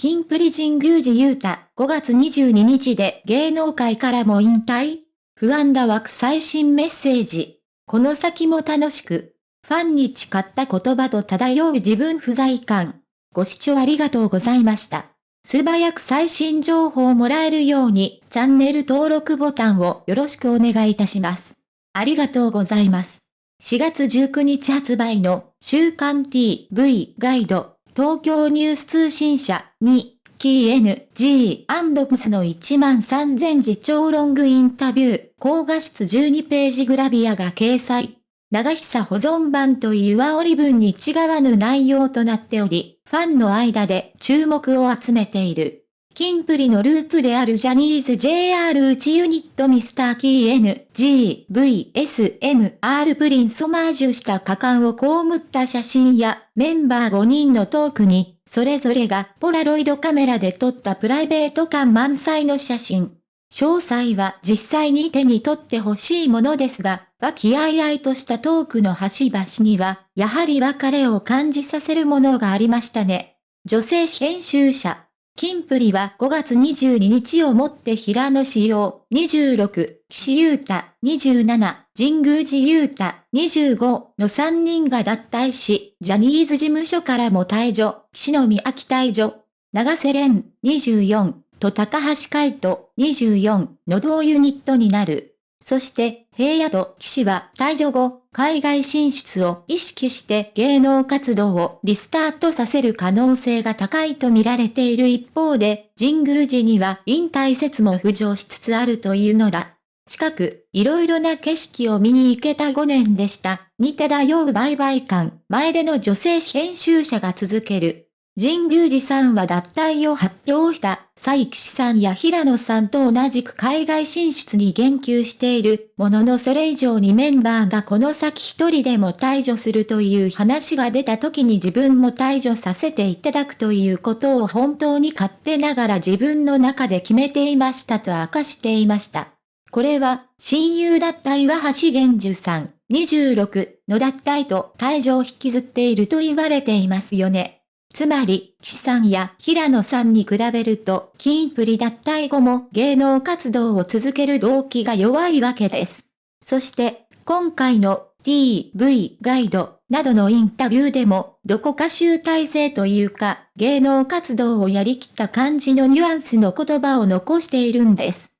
キンプリ神宮寺勇太5月22日で芸能界からも引退？不安だ枠最新メッセージ。この先も楽しく。ファンに誓った言葉と漂う自分不在感。ご視聴ありがとうございました。素早く最新情報をもらえるように、チャンネル登録ボタンをよろしくお願いいたします。ありがとうございます。4月19日発売の週刊 TV ガイド、東京ニュース通信社に、キー N、G& プスの1万3000字超ロングインタビュー、高画質12ページグラビアが掲載。長久保存版という煽り文に違わぬ内容となっており、ファンの間で注目を集めている。キンプリのルーツであるジャニーズ JR 内ユニットミスターキー N、G、V、S、M、R プリンソマージュした果敢を被った写真やメンバー5人のトークに、それぞれがポラロイドカメラで撮ったプライベート感満載の写真。詳細は実際に手に取ってほしいものですが、和気あいあいとしたトークの端々には、やはり別れを感じさせるものがありましたね。女性編集者。金プリは5月22日をもって平野志陽26、岸優太27、神宮寺優太25の3人が脱退し、ジャニーズ事務所からも退場、岸野美秋退場、長瀬廉24、と高橋海人24の同ユニットになる。そして、平野と岸は退場後、海外進出を意識して芸能活動をリスタートさせる可能性が高いと見られている一方で、神宮寺には引退説も浮上しつつあるというのだ。近く、いろいろな景色を見に行けた5年でした。に漂う売買感、前での女性編集者が続ける。神宮寺さんは脱退を発表した佐伯さんや平野さんと同じく海外進出に言及しているもののそれ以上にメンバーがこの先一人でも退場するという話が出た時に自分も退場させていただくということを本当に勝手ながら自分の中で決めていましたと明かしていました。これは親友だった岩橋玄樹さん26の脱退と退場を引きずっていると言われていますよね。つまり、岸さんや平野さんに比べると、キンプリ脱退後も芸能活動を続ける動機が弱いわけです。そして、今回の TV ガイドなどのインタビューでも、どこか集大成というか、芸能活動をやりきった感じのニュアンスの言葉を残しているんです。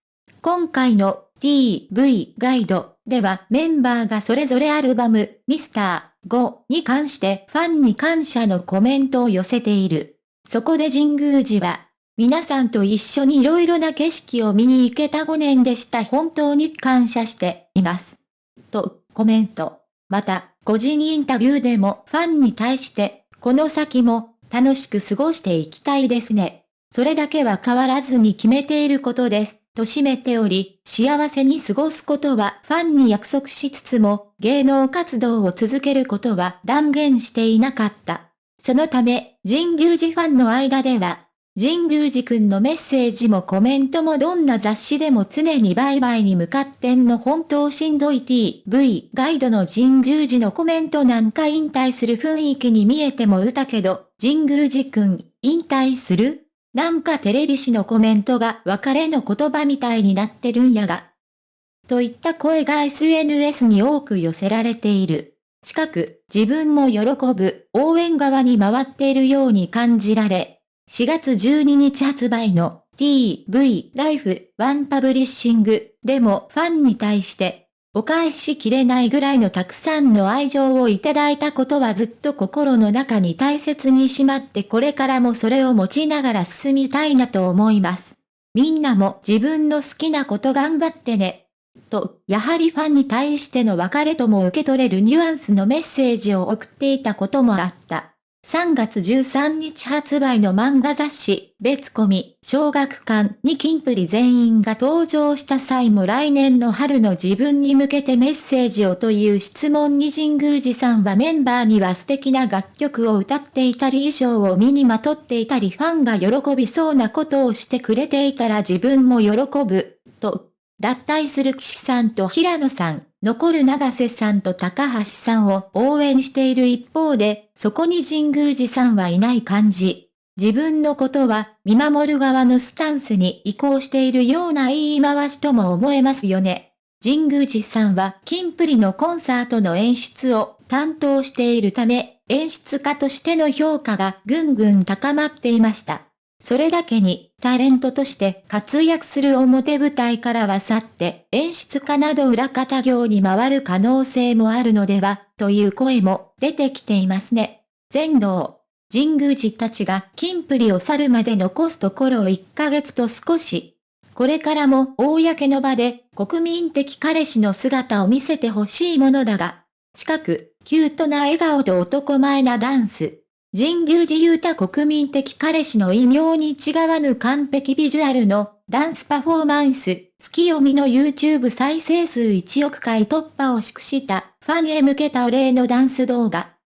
今回の TV ガイドではメンバーがそれぞれアルバム、ミスター、5に関してファンに感謝のコメントを寄せている。そこで神宮寺は、皆さんと一緒に色々な景色を見に行けた5年でした本当に感謝しています。と、コメント。また、個人インタビューでもファンに対して、この先も楽しく過ごしていきたいですね。それだけは変わらずに決めていることです。と締めており、幸せに過ごすことはファンに約束しつつも、芸能活動を続けることは断言していなかった。そのため、神宮寺ファンの間では、神宮寺くんのメッセージもコメントもどんな雑誌でも常に売買に向かってんの本当しんどい TV ガイドの神宮寺のコメントなんか引退する雰囲気に見えてもうたけど、神宮寺くん、引退する？なんかテレビ誌のコメントが別れの言葉みたいになってるんやが。といった声が SNS に多く寄せられている。近く、自分も喜ぶ、応援側に回っているように感じられ、4月12日発売の TV ライフワンパブリッシングでもファンに対してお返しきれないぐらいのたくさんの愛情をいただいたことはずっと心の中に大切にしまってこれからもそれを持ちながら進みたいなと思います。みんなも自分の好きなこと頑張ってね。と、やはりファンに対しての別れとも受け取れるニュアンスのメッセージを送っていたこともあった。3月13日発売の漫画雑誌、別コミ、小学館にキンプリ全員が登場した際も来年の春の自分に向けてメッセージをという質問に神宮寺さんはメンバーには素敵な楽曲を歌っていたり衣装を身にまとっていたりファンが喜びそうなことをしてくれていたら自分も喜ぶ、と脱退する岸さんと平野さん、残る長瀬さんと高橋さんを応援している一方で、そこに神宮寺さんはいない感じ。自分のことは見守る側のスタンスに移行しているような言い回しとも思えますよね。神宮寺さんはキンプリのコンサートの演出を担当しているため、演出家としての評価がぐんぐん高まっていました。それだけに、タレントとして活躍する表舞台からは去って、演出家など裏方業に回る可能性もあるのでは、という声も出てきていますね。全道。神宮寺たちが金プリを去るまで残すところを1ヶ月と少し。これからも公の場で国民的彼氏の姿を見せてほしいものだが、近く、キュートな笑顔と男前なダンス。人牛自由た国民的彼氏の異名に違わぬ完璧ビジュアルのダンスパフォーマンス、月読みの YouTube 再生数1億回突破を祝したファンへ向けたお礼のダンス動画。